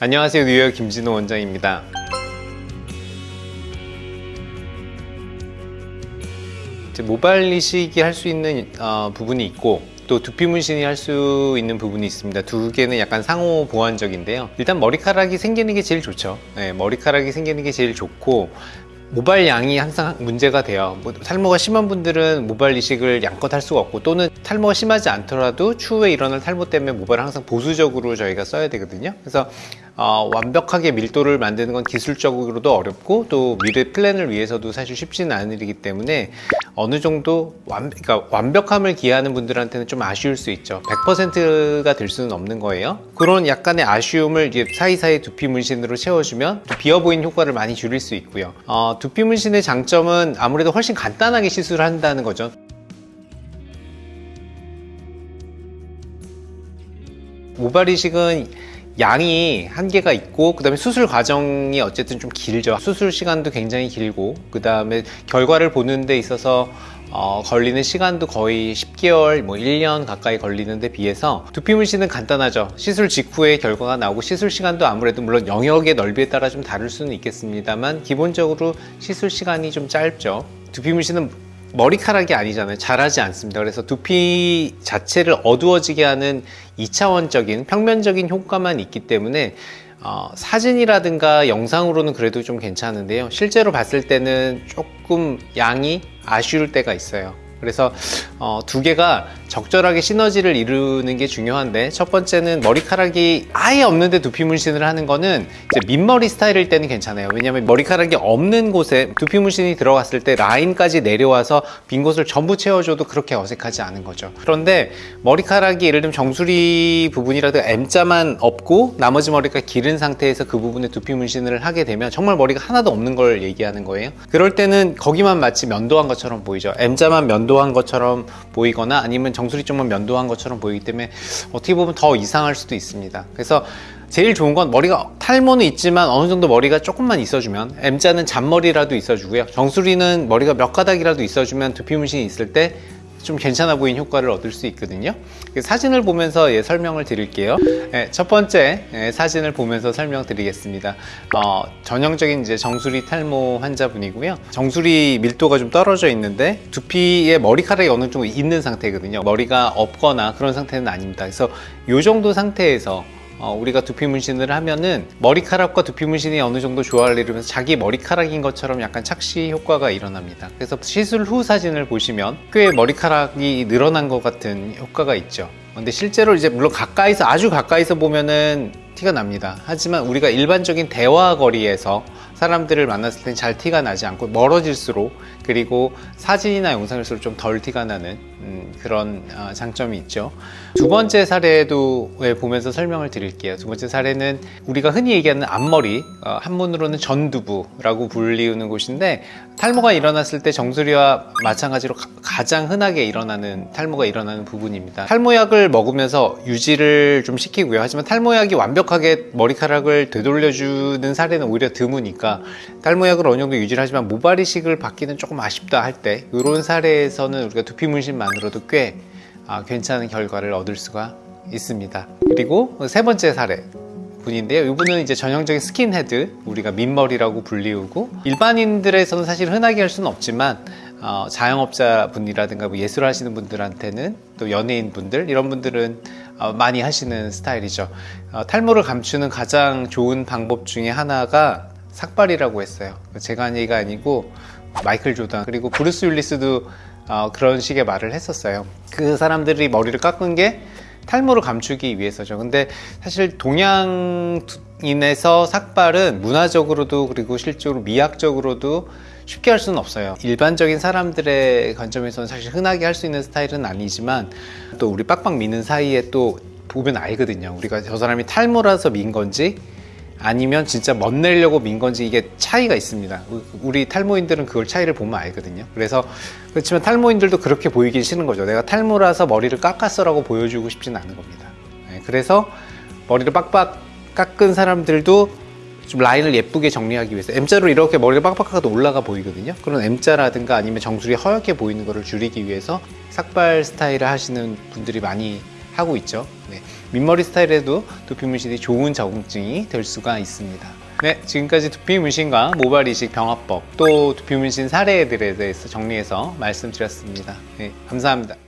안녕하세요. 뉴욕 김진호 원장입니다. 모발 이식이 할 수 있는 어, 부분이 있고 또 두피 문신이 할 수 있는 부분이 있습니다. 두 개는 약간 상호 보완적인데요. 일단 머리카락이 생기는 게 제일 좋죠. 네, 머리카락이 생기는 게 제일 좋고 모발 양이 항상 문제가 돼요. 뭐, 탈모가 심한 분들은 모발 이식을 양껏 할 수가 없고 또는 탈모가 심하지 않더라도 추후에 일어날 탈모 때문에 모발을 항상 보수적으로 저희가 써야 되거든요. 그래서 어, 완벽하게 밀도를 만드는 건 기술적으로도 어렵고 또 미래 플랜을 위해서도 사실 쉽지는 않은 일이기 때문에 어느 정도 완, 그러니까 완벽함을 기하는 분들한테는 좀 아쉬울 수 있죠. 100%가 될 수는 없는 거예요. 그런 약간의 아쉬움을 이제 사이사이 두피 문신으로 채워주면 비어 보이는 효과를 많이 줄일 수 있고요. 어, 두피 문신의 장점은 아무래도 훨씬 간단하게 시술을 한다는 거죠. 모발 이식은 양이 한계가 있고 그 다음에 수술 과정이 어쨌든 좀 길죠 수술 시간도 굉장히 길고 그 다음에 결과를 보는 데 있어서 어, 걸리는 시간도 거의 10개월, 뭐 1년 가까이 걸리는 데 비해서 두피 문신은 간단하죠. 시술 직후에 결과가 나오고 시술 시간도 아무래도 물론 영역의 넓이에 따라 좀 다를 수는 있겠습니다만 기본적으로 시술 시간이 좀 짧죠. 두피 문신은 머리카락이 아니잖아요. 자라지 않습니다. 그래서 두피 자체를 어두워지게 하는 2차원적인 평면적인 효과만 있기 때문에 어, 사진이라든가 영상으로는 그래도 좀 괜찮은데요. 실제로 봤을 때는 조금 양이 아쉬울 때가 있어요. 그래서 어, 두 개가 적절하게 시너지를 이루는 게 중요한데 첫 번째는 머리카락이 아예 없는데 두피 문신을 하는 거는 이제 민머리 스타일일 때는 괜찮아요. 왜냐하면 머리카락이 없는 곳에 두피 문신이 들어갔을 때 라인까지 내려와서 빈 곳을 전부 채워줘도 그렇게 어색하지 않은 거죠. 그런데 머리카락이 예를 들면 정수리 부분이라도 M자만 없고 나머지 머리가 기른 상태에서 그 부분에 두피 문신을 하게 되면 정말 머리가 하나도 없는 걸 얘기하는 거예요. 그럴 때는 거기만 마치 면도한 것처럼 보이죠. M자만 면도 한 것처럼 보이거나 아니면 정수리 쪽만 면도한 것처럼 보이기 때문에 어떻게 보면 더 이상할 수도 있습니다. 그래서 제일 좋은 건 머리가 탈모는 있지만 어느 정도 머리가 조금만 있어주면 M자는 잔머리라도 있어주고요. 정수리는 머리가 몇 가닥이라도 있어주면 두피 문신이 있을 때 좀 괜찮아 보이는 효과를 얻을 수 있거든요. 사진을 보면서 예, 설명을 드릴게요. 예, 첫 번째 예, 사진을 보면서 설명드리겠습니다. 어, 전형적인 이제 정수리 탈모 환자분이고요. 정수리 밀도가 좀 떨어져 있는데 두피에 머리카락이 어느 정도 있는 상태거든요. 머리가 없거나 그런 상태는 아닙니다. 그래서 이 정도 상태에서 어, 우리가 두피 문신을 하면은 머리카락과 두피 문신이 어느 정도 조화를 이루면서 자기 머리카락인 것처럼 약간 착시 효과가 일어납니다. 그래서 시술 후 사진을 보시면 꽤 머리카락이 늘어난 것 같은 효과가 있죠. 근데 실제로 이제 물론 가까이서 아주 가까이서 보면은 티가 납니다. 하지만 우리가 일반적인 대화 거리에서 사람들을 만났을 땐 잘 티가 나지 않고 멀어질수록 그리고 사진이나 영상일수록 좀 덜 티가 나는 음, 그런 어, 장점이 있죠. 두 번째 사례도 보면서 설명을 드릴게요. 두 번째 사례는 우리가 흔히 얘기하는 앞머리 어, 한문으로는 전두부라고 불리우는 곳인데 탈모가 일어났을 때 정수리와 마찬가지로 가, 장 흔하게 일어나는 탈모가 일어나는 부분입니다. 탈모약을 먹으면서 유지를 좀 시키고요. 하지만 탈모약이 완벽하게 머리카락을 되돌려주는 사례는 오히려 드무니까 탈모약을 어느 정도 유지를 하지만 모발 이식을 받기는 조금 아쉽다 할 때 이런 사례에서는 우리가 두피 문신만으로도 꽤 아, 괜찮은 결과를 얻을 수가 있습니다. 그리고 세 번째 사례 분인데요. 이분은 이제 전형적인 스킨헤드 우리가 민머리라고 불리우고 일반인들에서는 사실 흔하게 할 수는 없지만 어, 자영업자 분이라든가 뭐 예술 하시는 분들한테는 또 연예인 분들 이런 분들은 어, 많이 하시는 스타일이죠. 어, 탈모를 감추는 가장 좋은 방법 중에 하나가 삭발이라고 했어요. 제가 한 얘기가 아니고 마이클 조던 그리고 브루스 윌리스도 어, 그런 식의 말을 했었어요. 그 사람들이 머리를 깎은 게 탈모를 감추기 위해서죠. 근데 사실 동양인에서 삭발은 문화적으로도 그리고 실제로 미학적으로도 쉽게 할 수는 없어요. 일반적인 사람들의 관점에서는 사실 흔하게 할 수 있는 스타일은 아니지만 또 우리 빡빡 미는 사이에 또 보면 알거든요. 우리가 저 사람이 탈모라서 민 건지 아니면 진짜 멋내려고 민 건지 이게 차이가 있습니다. 우리 탈모인들은 그걸 차이를 보면 알거든요. 그래서 그렇지만 탈모인들도 그렇게 보이기 싫은 거죠. 내가 탈모라서 머리를 깎았어 라고 보여주고 싶지는 않은 겁니다. 네, 그래서 머리를 빡빡 깎은 사람들도 좀 라인을 예쁘게 정리하기 위해서 M자로 이렇게 머리가 빡빡하게 올라가 보이거든요. 그런 M자라든가 아니면 정수리 허옇게 보이는 것을 줄이기 위해서 삭발 스타일을 하시는 분들이 많이 하고 있죠 네. 민머리 스타일에도 두피 문신이 좋은 적응증이 될 수가 있습니다. 네, 지금까지 두피 문신과 모발 이식 병합법 또 두피 문신 사례들에 대해서 정리해서 말씀드렸습니다. 네, 감사합니다.